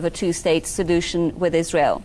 of a two-state solution with Israel?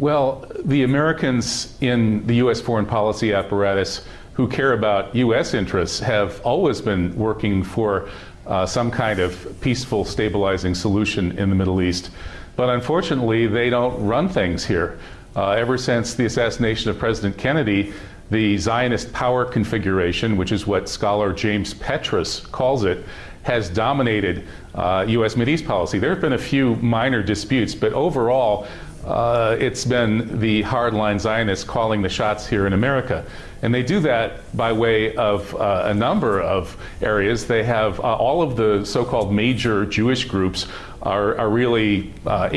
Well, the Americans in the U.S. foreign policy apparatus who care about U.S. interests have always been working for uh, some kind of peaceful, stabilizing solution in the Middle East. But unfortunately, they don't run things here. Uh, ever since the assassination of President Kennedy, the Zionist power configuration, which is what scholar James Petras calls it, has dominated uh, U.S. Mideast policy. There have been a few minor disputes, but overall, uh, it's been the hardline Zionists calling the shots here in America. And they do that by way of uh, a number of areas. They have uh, all of the so-called major Jewish groups are, are really uh,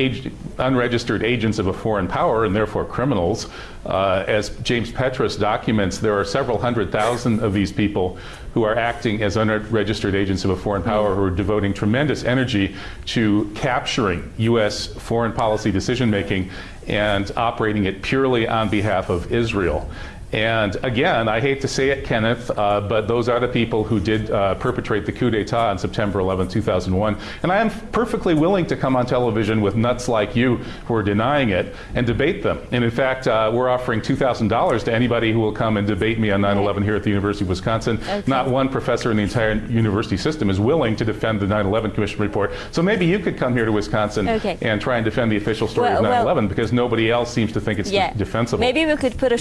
unregistered agents of a foreign power and therefore criminals. Uh, as James Petras documents, there are several hundred thousand of these people who are acting as unregistered agents of a foreign power who are devoting tremendous energy to capturing U.S. foreign policy decision making and operating it purely on behalf of Israel. And again, I hate to say it, Kenneth, uh, but those are the people who did uh, perpetrate the coup d'etat on September 11, 2001. And I am perfectly willing to come on television with nuts like you who are denying it and debate them. And in fact, uh, we're offering $2,000 to anybody who will come and debate me on 9 11 here at the University of Wisconsin. Okay. Not one professor in the entire university system is willing to defend the 9 11 Commission report. So maybe you could come here to Wisconsin okay. and try and defend the official story well, of 9 11 well, because nobody else seems to think it's yeah. defensible. Maybe we could put a